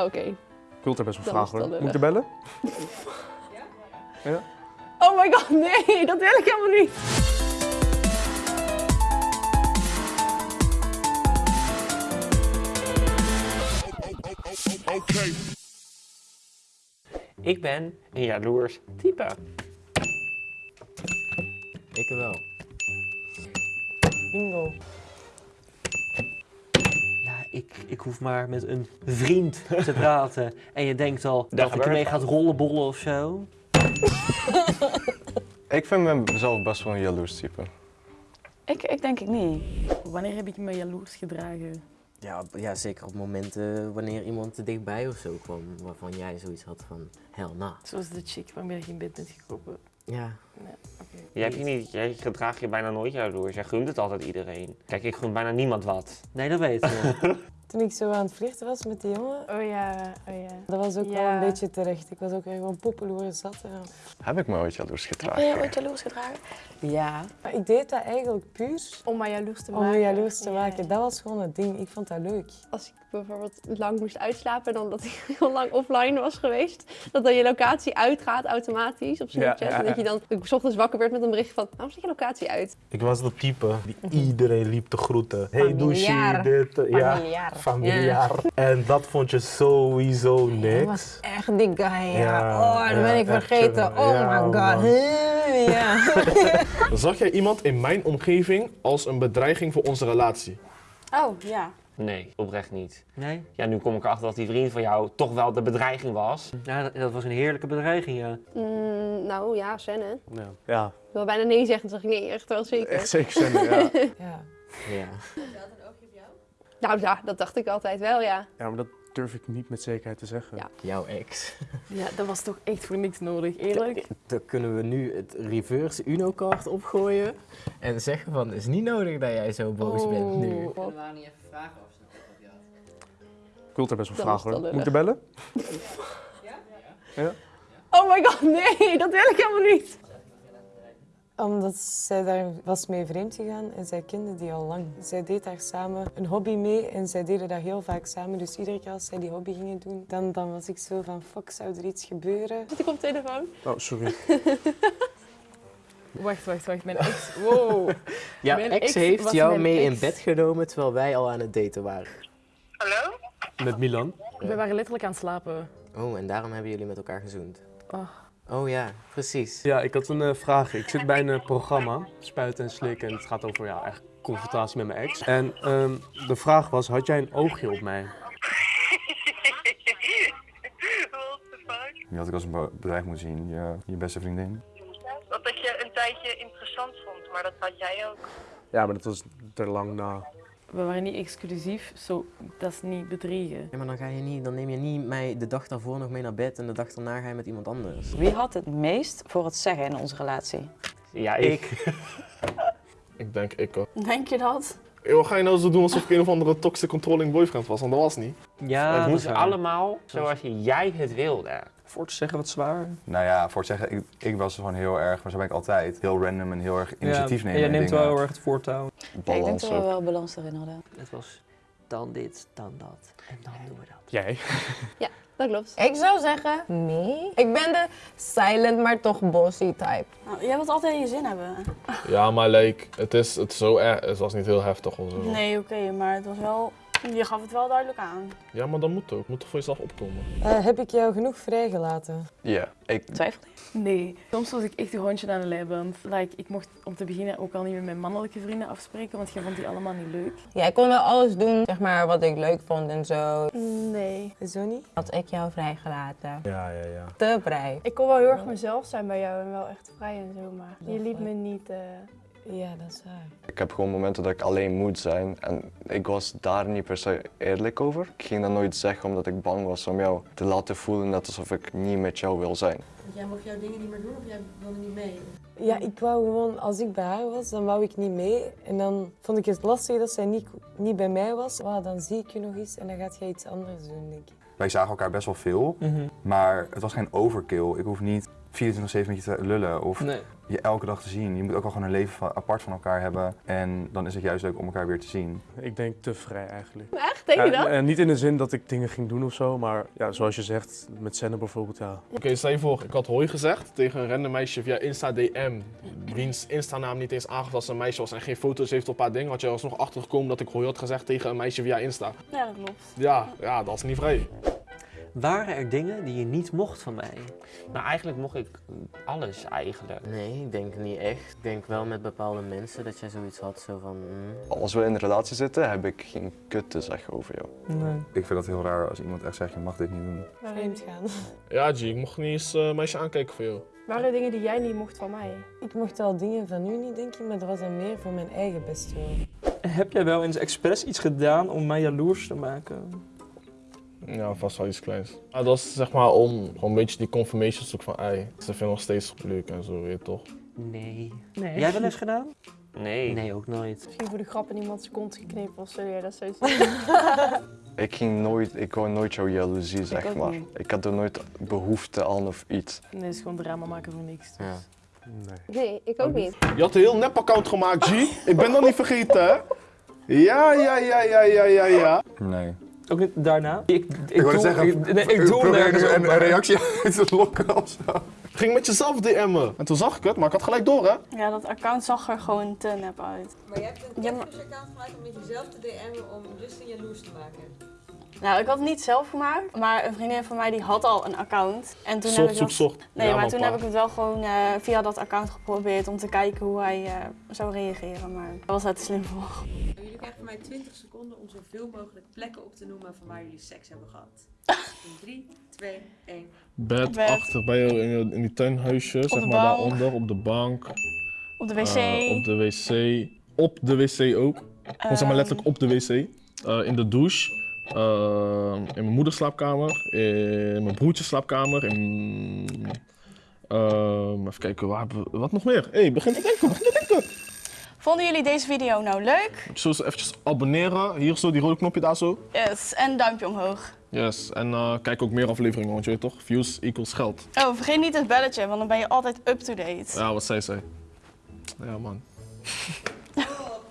Oh, Oké. Ik wil er best wel vragen is hoor. Moet ik er bellen? Oh my god, nee, dat wil ik helemaal niet. Ik ben een jaloers type. Ik wel. Bingo. Ik, ik hoef maar met een vriend te praten. En je denkt al dat ik ermee gaat rollenbollen of zo. Ik vind mezelf best wel een jaloers type. Ik, ik denk ik niet. Wanneer heb ik me jaloers gedragen? Ja, ja, zeker op momenten wanneer iemand te dichtbij of zo kwam. Waarvan jij zoiets had van, hell nah. Zoals de chick waarmee je in bed bent gekomen. Ja, Nee, oké. Jij, hebt je niet, jij gedraagt je bijna nooit jaloers. Jij gunt het altijd iedereen. Kijk, ik gun bijna niemand wat. nee, dat weet ik. Toen ik zo aan het flirten was met die jongen, Oh ja, oh ja. dat was ook wel Ja. een beetje terecht. Ik was ook gewoon poppeloer zat. Ja. Heb ik me ooit jaloers Heb gedragen? je ooit jaloers gedragen? ja. Maar ik deed dat eigenlijk puur Om mij jaloers te om maken. me jaloers te Ja. maken. Dat was gewoon het ding. Ik vond dat leuk. Als ik bijvoorbeeld lang moest uitslapen, dan dat ik heel lang offline was geweest, dat dan je locatie uitgaat automatisch op Snapchat. Ja, ja, En dat ja. je dan ik 's ochtends wakker werd met een bericht van, waarom staat je locatie uit? Ik was dat type die iedereen liep te groeten. Hey douche, dit, ja. Familiaar. En dat vond je sowieso niks. was echt die guy, ja. Ja, oh, dat ben ik vergeten. Oh Ja, my god. Zag jij iemand in mijn omgeving als een bedreiging voor onze relatie? Oh, ja. Nee, oprecht niet. Nee? Ja, nu kom ik erachter dat die vriend van jou toch wel de bedreiging was. Ja, dat, dat was een heerlijke bedreiging, ja. Mm, nou ja. Ik Ja. ja. wil bijna nee zeggen, toen zeg ik nee, echt wel zeker. Echt zeker zijn. Ja. ja. Ja. Nou ja, dat dacht ik altijd wel, ja. ja, maar dat durf ik niet met zekerheid te zeggen. Ja. Jouw ex. Ja, dat was toch echt voor niks nodig, eerlijk? Dan kunnen we nu het reverse Uno-kaart opgooien. En zeggen van, het is niet nodig dat jij zo boos bent nu. Oh. Kunnen we haar niet even vragen of ze nog wat had? Ik wil er best wel vragen hoor. Moet ik er bellen? Oh my god, nee, dat wil ik helemaal niet. Omdat zij daar was mee vreemd gegaan en zij kende die al lang. Zij deed daar samen een hobby mee en zij deden dat heel vaak samen. Dus iedere keer als zij die hobby gingen doen, dan, dan was ik zo van fuck, zou er iets gebeuren? Zit ik op telefoon? Oh, sorry. Wacht, wacht, wacht. Mijn ex... Wow. Ja, Mijn ex ex heeft jou mee in bed genomen terwijl wij al aan het daten waren. Met Milan. We waren letterlijk aan het slapen. Oh, en daarom hebben jullie met elkaar gezoend. Oh. Oh ja, precies. Ja, ik had een eh, vraag. Ik zit bij een eh, programma, Spuiten en Slikken. En het gaat over ja, echt confrontatie met mijn ex. En ehm, de vraag was, had jij een oogje op mij? Je had ik als een be- bedreiging moeten zien, je, je beste vriendin. Dat ik je een tijdje interessant vond, maar dat had jij ook. Ja, maar dat was er lang na. We waren niet exclusief, zo, dat is niet bedriegen. Ja, maar dan, ga je niet, dan neem je niet mij de dag daarvoor nog mee naar bed en de dag daarna ga je met iemand anders. Wie had het meest voor het zeggen in onze relatie? Ja, ik. Ik denk ik ook. Denk je dat? Yo, wat ga je nou zo doen alsof ik een of andere toxic controlling boyfriend was? Want dat was niet. Ja, het moest allemaal zoals jij het wilde. Voor te zeggen wat zwaar. Nou ja, voor het zeggen, ik, ik was gewoon heel erg, maar zo ben ik altijd, heel random en heel erg initiatief nemen. En jij neemt dingen. wel heel erg het voortouw. Ja, ik denk dat we ook. wel balans erin hadden. Het was dan dit, dan dat en dan doen we dat. Jij? Dat klopt. Ik zou zeggen, nee. Ik ben de silent, maar toch bossy type. Nou, jij wilt altijd je zin hebben. Ja, maar like, het, is, het, is zo erg, het was niet heel heftig of zo. Nee, oké, maar het was wel... Je gaf het wel duidelijk aan. Ja, maar dat moet ook. Je moet toch voor jezelf opkomen. Eh, heb ik jou genoeg vrijgelaten? Ja, ik, Twijfel je? Nee, soms was ik echt een hondje aan de leiband. Like, ik mocht om te beginnen ook al niet met mijn mannelijke vrienden afspreken, want jij vond die allemaal niet leuk. Ja, ik kon wel alles doen, zeg maar, wat ik leuk vond en zo. Nee. Zo niet? Had ik jou vrijgelaten? Ja, ja, ja. Te vrij. Ik kon wel heel erg mezelf zijn bij jou en wel echt vrij en zo, maar je liet me niet... eh, Ja, dat is waar. ik heb gewoon momenten dat ik alleen moet zijn en ik was daar niet per se eerlijk over. Ik ging dat nooit zeggen omdat ik bang was om jou te laten voelen net alsof ik niet met jou wil zijn. Jij mocht jouw dingen niet meer doen of jij wilde niet mee? Ja, ik wou gewoon, als ik bij haar was, dan wou ik niet mee. En dan vond ik het lastig dat zij niet, niet bij mij was. Wauw, dan zie ik je nog eens en dan gaat jij iets anders doen, denk ik. Wij zagen elkaar best wel veel, maar het was geen overkill. Ik hoef niet 24-7 met je te lullen of Nee. je elke dag te zien. Je moet ook wel gewoon een leven van- apart van elkaar hebben. En dan is het juist leuk om elkaar weer te zien. Ik denk te vrij eigenlijk. Echt? Denk je Ja, dat? En niet in de zin dat ik dingen ging doen of zo, maar ja, zoals je zegt, met Senne bijvoorbeeld, ja. Oké, stel je voor, ik had hoi gezegd tegen een random meisje via Insta DM. Wiens Insta-naam niet eens aangaf als een meisje was en geen foto's heeft op haar ding. Had je alsnog achtergekomen dat ik hoi had gezegd tegen een meisje via Insta. Ja, dat klopt. Ja, ja, dat is niet vrij. Waren er dingen die je niet mocht van mij? Nou, eigenlijk mocht ik alles eigenlijk. Nee, ik denk niet echt. Ik denk wel met bepaalde mensen dat jij zoiets had, zo van... mm. Als we in een relatie zitten, heb ik geen kut te zeggen over jou. Nee. Ik vind dat heel raar als iemand echt zegt, je mag dit niet doen. Vreemd gaan. Ja, G, ik mocht niet eens een meisje aankijken voor jou. Waren er dingen die jij niet mocht van mij? Ik mocht wel dingen van u niet, denk ik, maar dat was dan meer voor mijn eigen bestwil. Heb jij wel eens expres iets gedaan om mij jaloers te maken? Ja, vast wel iets kleins. Ja, dat is zeg maar om gewoon een beetje die confirmation te zoeken van, ei, ze vinden nog steeds leuk en zo, weet je toch? Nee. Nee. Jij wel eens gedaan? Nee. Nee, ook nooit. Misschien voor de grap in iemands kont geknepen of zo, ja, dat zou Ik ging nooit, ik wou nooit jouw jaloezie, zeg maar. niet. Ik had er nooit behoefte aan of iets. Nee, het is gewoon drama maken voor niks. dus. Nee, ik ook niet. Je had een heel nep-account gemaakt, G. Ik ben dat niet vergeten, hè? Ja, ja, ja, ja, ja, ja, ja. Nee. Ook niet daarna? Ik, ik, Ik wou doe, zeggen, ik, nee, ik doe nergens een, een reactie uit te lokken of zo. Ging met jezelf DM'en. En toen zag ik het, maar ik had gelijk door, hè? Ja, dat account zag er gewoon te nep uit. Maar je hebt een Ja, maar- catfish-account gemaakt om met jezelf te DM'en om Justin jaloers te maken. Nou, ik had het niet zelf gemaakt, maar een vriendin van mij die had al een account. En toen Zocht, heb ik dat- zocht. Nee, Ja, maar maar toen pa. heb ik het wel gewoon eh, via dat account geprobeerd om te kijken hoe hij eh, zou reageren. Maar daar was te slim voor. Jullie krijgen van mij 20 seconden om zoveel mogelijk plekken op te noemen van waar jullie seks hebben gehad. In 3, 2, 1. Bed, Bed. achter bij jou in, je- in die tuinhuisje, zeg maar bank. daaronder, op de bank. Op de wc. Eh, op de wc. Op de wc ook. Gewoon zeg maar letterlijk op de wc. Eh, in de douche. Eh, in mijn moeders slaapkamer. In mijn broertjes slaapkamer. In... ehm, even kijken, waar. Wat nog meer? Hé, hey, begin te denken, begin te denken. Vonden jullie deze video nou leuk? Zo eens eventjes abonneren. Hier zo, die rode knopje daar zo. Yes, en duimpje omhoog. Yes, en eh, kijk ook meer afleveringen, want je weet toch, views equals geld. Oh, vergeet niet het belletje, want dan ben je altijd up-to-date. Ja, wat zij zei. Ja, man.